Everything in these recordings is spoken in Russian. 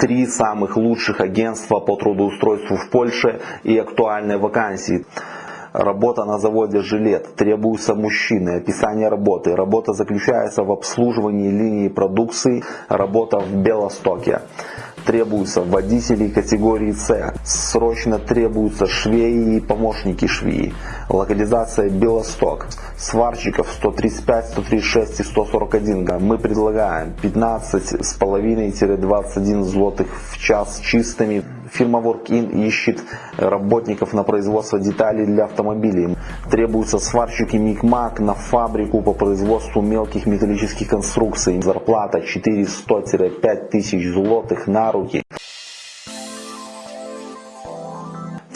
Три самых лучших агентства по трудоустройству в Польше и актуальные вакансии. Работа на заводе «Жилет». Требуются мужчины. Описание работы. Работа заключается в обслуживании линии продукции. Работа в Белостоке. Требуются водители категории С. Срочно требуются швеи и помощники швеи. Локализация Белосток. Сварщиков 135, 136 и 141. Мы предлагаем 15,5-21 злотых в час чистыми. Фирма Workin ищет работников на производство деталей для автомобилей. Требуются сварщики Микмак на фабрику по производству мелких металлических конструкций. Зарплата 400-5 тысяч злотых на руки.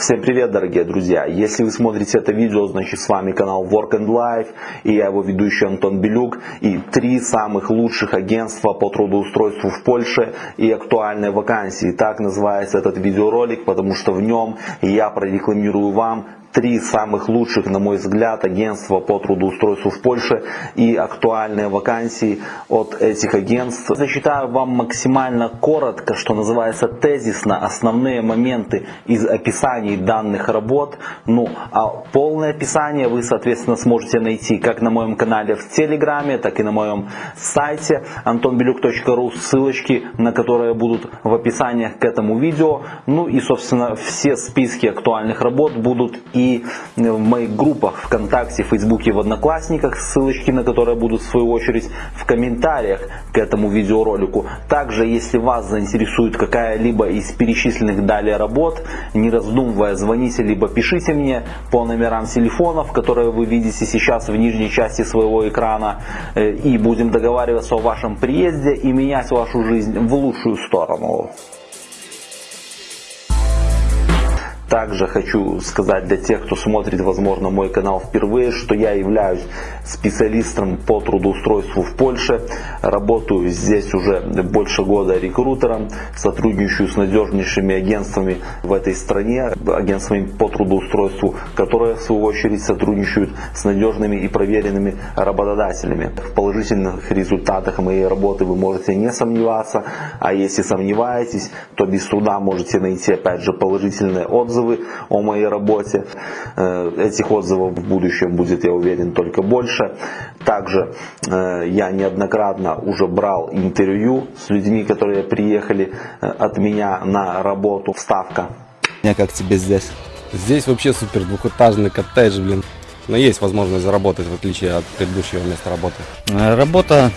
Всем привет, дорогие друзья! Если вы смотрите это видео, значит с вами канал Work and Life и я его ведущий Антон Белюк и три самых лучших агентства по трудоустройству в Польше и актуальные вакансии. Так называется этот видеоролик, потому что в нем я прорекламирую вам три самых лучших, на мой взгляд, агентства по трудоустройству в Польше и актуальные вакансии от этих агентств. Зачитаю вам максимально коротко, что называется тезисно, основные моменты из описаний данных работ. Ну, а полное описание вы, соответственно, сможете найти как на моем канале в Телеграме, так и на моем сайте antonbelюк.ru, ссылочки на которые будут в описаниях к этому видео. Ну и, собственно, все списки актуальных работ будут и и в моих группах ВКонтакте, Фейсбуке, в Одноклассниках, ссылочки на которые будут в свою очередь в комментариях к этому видеоролику. Также, если вас заинтересует какая-либо из перечисленных далее работ, не раздумывая, звоните либо пишите мне по номерам телефонов, которые вы видите сейчас в нижней части своего экрана, э, и будем договариваться о вашем приезде и менять вашу жизнь в лучшую сторону. Также хочу сказать для тех, кто смотрит, возможно, мой канал впервые, что я являюсь специалистом по трудоустройству в Польше. Работаю здесь уже больше года рекрутером, сотрудничаю с надежнейшими агентствами в этой стране, агентствами по трудоустройству, которые в свою очередь сотрудничают с надежными и проверенными работодателями. В положительных результатах моей работы вы можете не сомневаться, а если сомневаетесь, то без труда можете найти опять же положительные отзывы отзывы о моей работе. Э, этих отзывов в будущем будет, я уверен, только больше. Также э, я неоднократно уже брал интервью с людьми, которые приехали э, от меня на работу. Вставка. Я как тебе здесь? Здесь вообще супер двухэтажный коттедж, блин. Но есть возможность заработать, в отличие от предыдущего места работы. Работа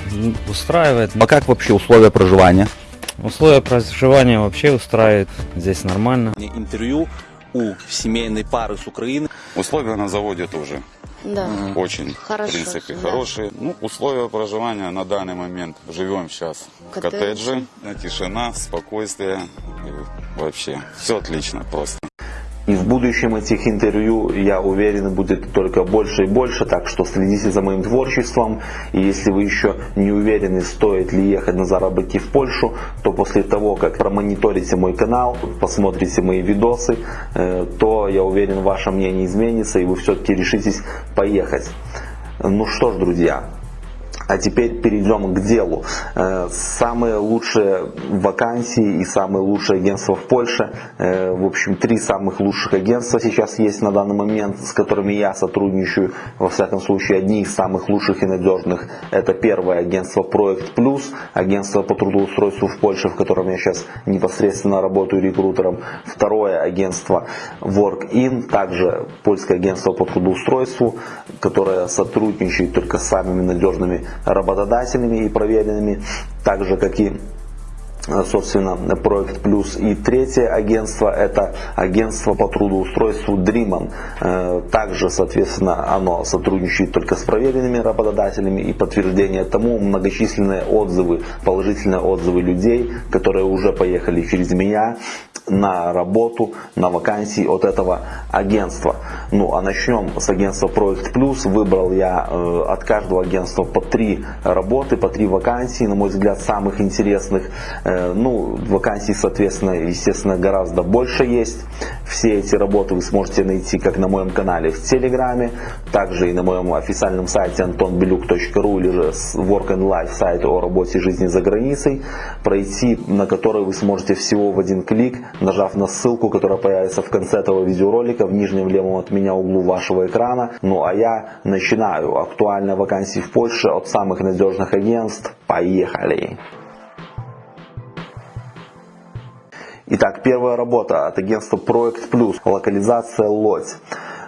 устраивает. А как вообще условия проживания? Условия проживания вообще устраивает. Здесь нормально. Интервью у семейной пары с Украины. Условия на заводе тоже. Да. Очень, Хорошо, в принципе, да. хорошие. Ну, условия проживания на данный момент. Живем сейчас в Коттедж. коттедже. Тишина, спокойствие. И вообще, все отлично просто. И в будущем этих интервью, я уверен, будет только больше и больше, так что следите за моим творчеством. И если вы еще не уверены, стоит ли ехать на заработки в Польшу, то после того, как промониторите мой канал, посмотрите мои видосы, э, то я уверен, ваше мнение изменится и вы все-таки решитесь поехать. Ну что ж, друзья, а теперь перейдем к делу. Э, Самые лучшие вакансии и самые лучшие агентства в Польше. Э, В общем, три самых лучших агентства сейчас есть на данный момент, с которыми я сотрудничаю. Во всяком случае, одни из самых лучших и надежных. Это первое агентство Проект Плюс, агентство по трудоустройству в Польше, в котором я сейчас непосредственно работаю рекрутером. Второе агентство WorkIn, также польское агентство по трудоустройству, которое сотрудничает только с самыми надежными работодателями и проверенными, так же как и собственно, Проект Плюс. И третье агентство – это агентство по трудоустройству Dreaman. Э, Также, соответственно, оно сотрудничает только с проверенными работодателями и подтверждение тому многочисленные отзывы, положительные отзывы людей, которые уже поехали через меня на работу, на вакансии от этого агентства. Ну, а начнем с агентства Проект Плюс. Выбрал я э, от каждого агентства по три работы, по три вакансии, на мой взгляд, самых интересных. Э, Э, ну, вакансий, соответственно, естественно, гораздо больше есть. Все эти работы вы сможете найти как на моем канале в Телеграме, также и на моем официальном сайте antonbeluk.ru или же Work and Life сайт о работе и жизни за границей, пройти на который вы сможете всего в один клик, нажав на ссылку, которая появится в конце этого видеоролика в нижнем левом от меня углу вашего экрана. Ну а я начинаю. Актуальные вакансии в Польше от самых надежных агентств. Поехали! Итак, первая работа от агентства Проект Плюс. Локализация Лодь.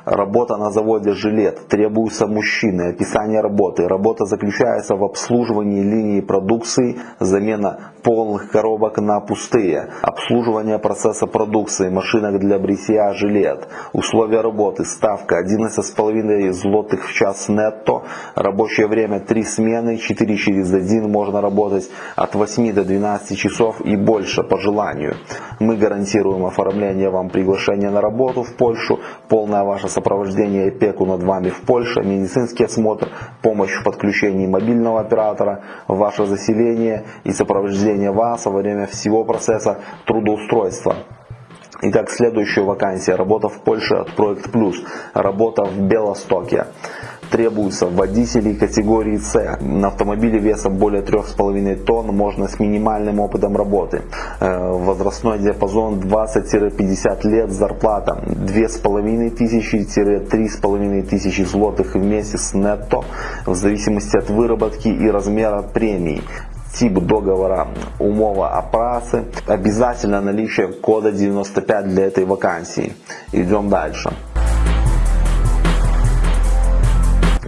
Работа на заводе «Жилет». Требуются мужчины. Описание работы. Работа заключается в обслуживании линии продукции, замена полных коробок на пустые, обслуживание процесса продукции, машинок для бритья, жилет. Условия работы. Ставка 11,5 злотых в час нетто. Рабочее время 3 смены, 4 через 1. Можно работать от 8 до 12 часов и больше по желанию. Мы гарантируем оформление вам приглашения на работу в Польшу, полное ваше сопровождение опеку над вами в Польше, медицинский осмотр, помощь в подключении мобильного оператора, ваше заселение и сопровождение вас во время всего процесса трудоустройства. Итак, следующая вакансия. Работа в Польше от Проект Плюс. Работа в Белостоке требуются водители категории С. На автомобиле весом более 3,5 тонн можно с минимальным опытом работы. Э, возрастной диапазон 20-50 лет, зарплата 2500-3500 тысячи злотых в месяц нетто в зависимости от выработки и размера премий тип договора умова о обязательно наличие кода 95 для этой вакансии. Идем дальше.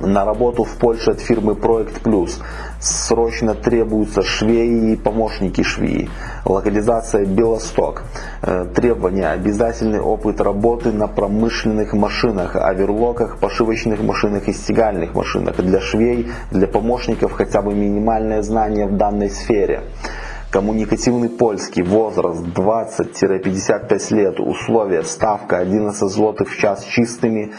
На работу в Польше от фирмы Проект Плюс. Срочно требуются швеи и помощники швеи. Локализация Белосток. Э, требования. Обязательный опыт работы на промышленных машинах, оверлоках, пошивочных машинах и стегальных машинах. Для швей, для помощников хотя бы минимальное знание в данной сфере. Коммуникативный польский, возраст 20-55 лет, условия, ставка 11 злотых в час чистыми,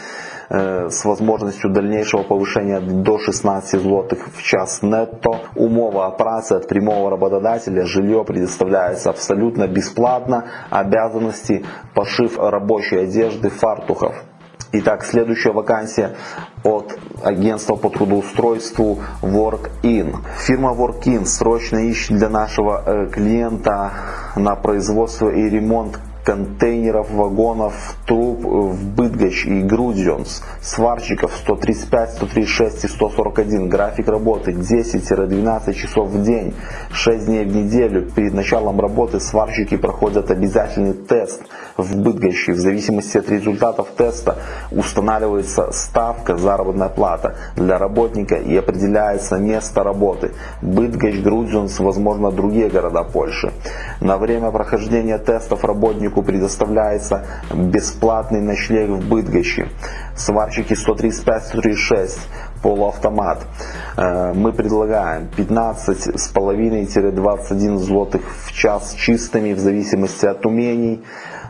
с возможностью дальнейшего повышения до 16 злотых в час нетто. Умова о от прямого работодателя, жилье предоставляется абсолютно бесплатно, обязанности пошив рабочей одежды, фартухов. Итак, следующая вакансия от агентства по трудоустройству WorkIn. Фирма WorkIn срочно ищет для нашего э, клиента на производство и ремонт контейнеров, вагонов, труб в Бытгач и Грудзионс, сварщиков 135, 136 и 141, график работы 10-12 часов в день, 6 дней в неделю. Перед началом работы сварщики проходят обязательный тест в Бытгаче. В зависимости от результатов теста устанавливается ставка заработная плата для работника и определяется место работы. Бытгач, Грудзионс, возможно другие города Польши. На время прохождения тестов работнику предоставляется бесплатный ночлег в Бытгоще. Сварщики 135-136, полуавтомат. Э, мы предлагаем 15,5-21 злотых в час чистыми в зависимости от умений.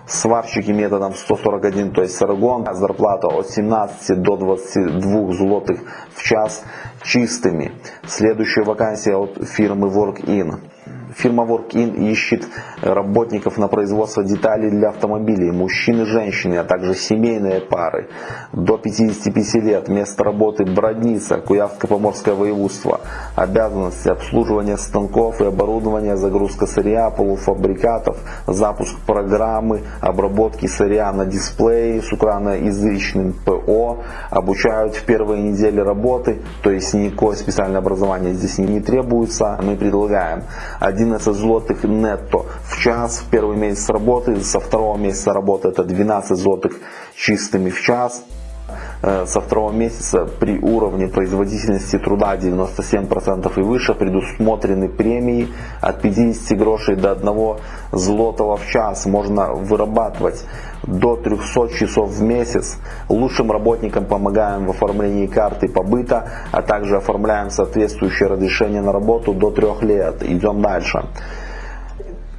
Сварщики методом 141, то есть саргон, зарплата от 17 до 22 злотых в час чистыми. Следующая вакансия от фирмы WorkIn. Фирма WorkIn ищет работников на производство деталей для автомобилей, мужчин и женщин, а также семейные пары. До 55 лет, место работы Бродница, Куявско-Поморское воеводство. Обязанности обслуживания станков и оборудования, загрузка сырья, полуфабрикатов, запуск программы, обработки сырья на дисплее с украиноязычным ПО. Обучают в первые недели работы, то есть никакое специальное образование здесь не требуется. Мы предлагаем один 11 злотых нетто. В час в первый месяц работы, со второго месяца работы это 12 злотых чистыми в час, со второго месяца при уровне производительности труда 97% и выше предусмотрены премии от 50 грошей до 1 злотого в час. Можно вырабатывать до 300 часов в месяц. Лучшим работникам помогаем в оформлении карты побыта, а также оформляем соответствующее разрешение на работу до 3 лет. Идем дальше.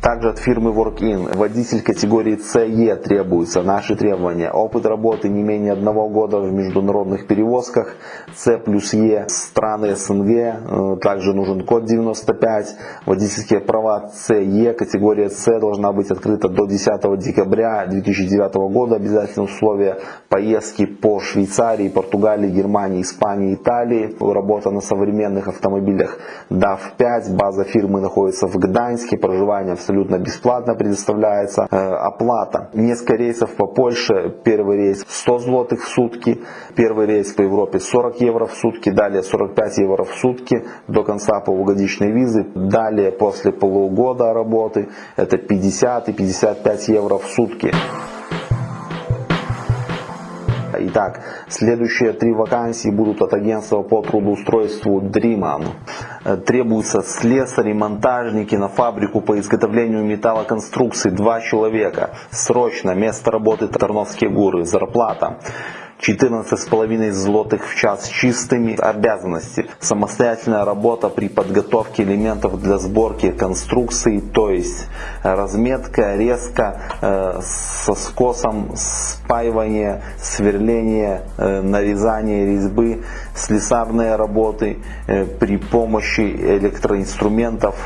Также от фирмы WorkIn водитель категории CE требуется. Наши требования. Опыт работы не менее одного года в международных перевозках. C плюс E страны СНГ. Э, Также нужен код 95. Водительские права CE категория C должна быть открыта до 10 декабря 2009 года. Обязательно условия поездки по Швейцарии, Португалии, Германии, Испании, Италии. Работа на современных автомобилях DAF5. База фирмы находится в Гданьске. Проживание абсолютно бесплатно предоставляется. Э, Оплата. Несколько рейсов по Польше. Первый рейс 100 злотых в сутки. Первый рейс по Европе 40 евро в сутки. Далее 45 евро в сутки до конца полугодичной визы. Далее после полугода работы это 50 и 55 евро в сутки. Итак, следующие три вакансии будут от агентства по трудоустройству Dreaman. Э, Требуются слесари, монтажники на фабрику по изготовлению металлоконструкций. Два человека. Срочно. Место работы Тарновские горы. Зарплата. 14,5 злотых в час чистыми обязанности. Самостоятельная работа при подготовке элементов для сборки конструкции, то есть разметка, резка э, со скосом, спаивание, сверление, э, нарезание резьбы, слесарные работы э, при помощи электроинструментов,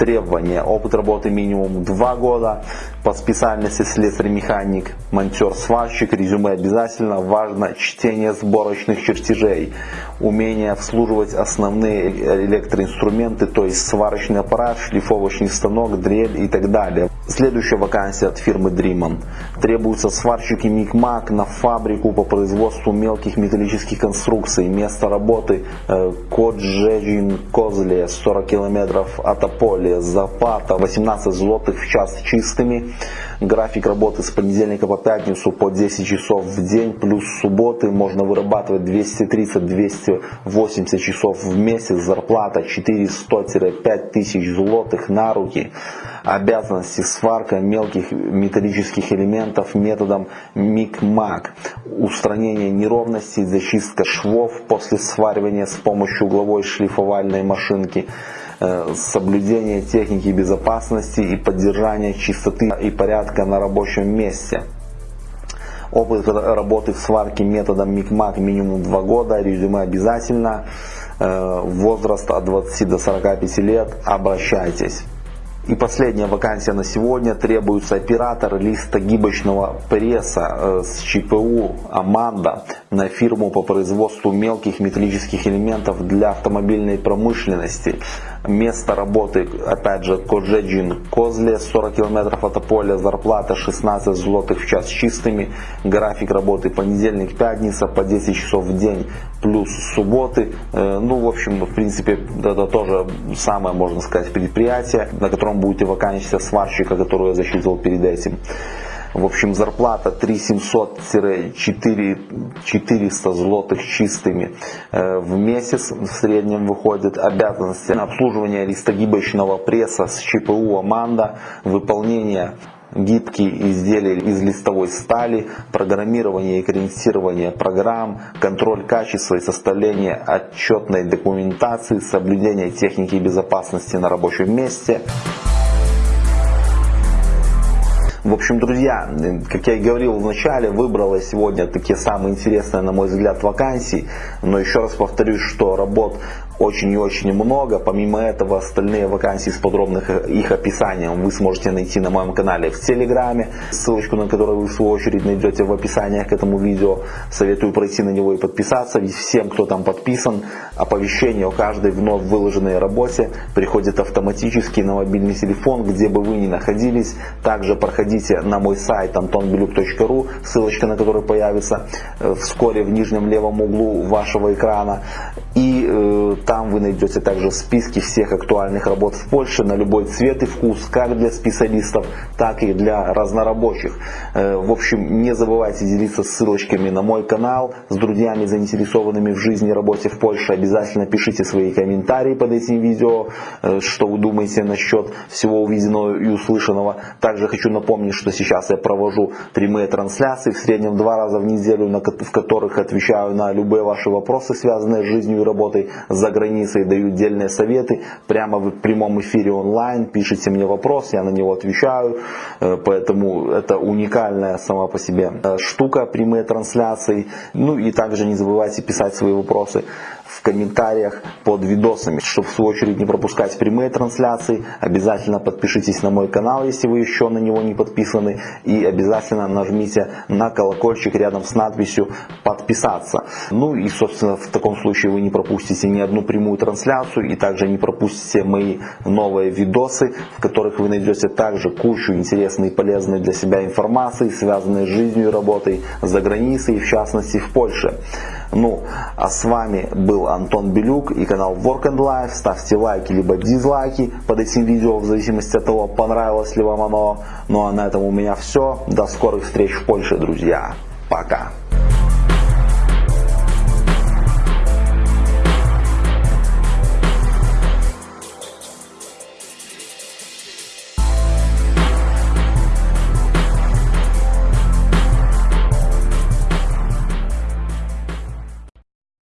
требования. Опыт работы минимум 2 года. По специальности слесарь-механик, монтер, сварщик. Резюме обязательно. Важно чтение сборочных чертежей. Умение обслуживать основные электроинструменты, то есть сварочный аппарат, шлифовочный станок, дрель и так далее. Следующая вакансия от фирмы Dreaman. Требуются сварщики Микмак на фабрику по производству мелких металлических конструкций. Место работы э, Коджежин Козле 40 километров от Аполи. Зарплата 18 злотых в час чистыми. График работы с понедельника по пятницу по 10 часов в день. Плюс субботы можно вырабатывать 230-280 часов в месяц. Зарплата 400-5 тысяч злотых на руки обязанности сварка мелких металлических элементов методом мик-мак, устранение неровностей, зачистка швов после сваривания с помощью угловой шлифовальной машинки, э, соблюдение техники безопасности и поддержание чистоты и порядка на рабочем месте. Опыт работы в сварке методом микмак минимум 2 года, резюме обязательно, э, возраст от 20 до 45 лет, обращайтесь. И последняя вакансия на сегодня. Требуется оператор листогибочного пресса э, с ЧПУ «Аманда» на фирму по производству мелких металлических элементов для автомобильной промышленности. Место работы, опять же, Коджеджин Козле, 40 километров от Аполя, зарплата 16 злотых в час чистыми, график работы понедельник, пятница по 10 часов в день, плюс субботы. Э, ну, в общем, в принципе, это тоже самое, можно сказать, предприятие, на котором будете вакансия сварщика, которую я засчитывал перед этим. В общем, зарплата 3700-400 злотых чистыми э, в месяц в среднем выходит. Обязанности обслуживания листогибочного пресса с ЧПУ «Аманда», выполнение гибкие изделия из листовой стали, программирование и корректирование программ, контроль качества и составление отчетной документации, соблюдение техники безопасности на рабочем месте. В общем, друзья, как я и говорил в начале, выбрала сегодня такие самые интересные, на мой взгляд, вакансии. Но еще раз повторюсь, что работ очень и очень много. Помимо этого, остальные вакансии с подробным их описанием вы сможете найти на моем канале в Телеграме, ссылочку на которую вы в свою очередь найдете в описании к этому видео. Советую пройти на него и подписаться, ведь всем, кто там подписан, оповещение о каждой вновь выложенной работе приходит автоматически на мобильный телефон, где бы вы ни находились. Также проходите на мой сайт antonbelюк.ru, ссылочка на который появится э, вскоре в нижнем левом углу вашего экрана. И э, там вы найдете также списки всех актуальных работ в Польше на любой цвет и вкус, как для специалистов, так и для разнорабочих. Э, в общем, не забывайте делиться ссылочками на мой канал с друзьями, заинтересованными в жизни и работе в Польше. Обязательно пишите свои комментарии под этим видео, э, что вы думаете насчет всего увиденного и услышанного. Также хочу напомнить, что сейчас я провожу прямые трансляции в среднем два раза в неделю, в которых отвечаю на любые ваши вопросы, связанные с жизнью и работой за границей, даю дельные советы прямо в прямом эфире онлайн, пишите мне вопрос, я на него отвечаю, Э, поэтому это уникальная сама по себе э, штука, прямые трансляции. Ну и также не забывайте писать свои вопросы в комментариях под видосами. Чтобы в свою очередь не пропускать прямые трансляции, обязательно подпишитесь на мой канал, если вы еще на него не подписаны. И обязательно нажмите на колокольчик рядом с надписью подписаться. Ну и собственно в таком случае вы не пропустите ни одну прямую трансляцию и также не пропустите мои новые видосы, в которых вы найдете также кучу интересной и полезной для себя информации, связанной с жизнью и работой за границей, в частности в Польше. Ну, а с вами был Антон Белюк и канал Work and Life. Ставьте лайки либо дизлайки под этим видео, в зависимости от того, понравилось ли вам оно. Ну а на этом у меня все. До скорых встреч в Польше, друзья. Пока.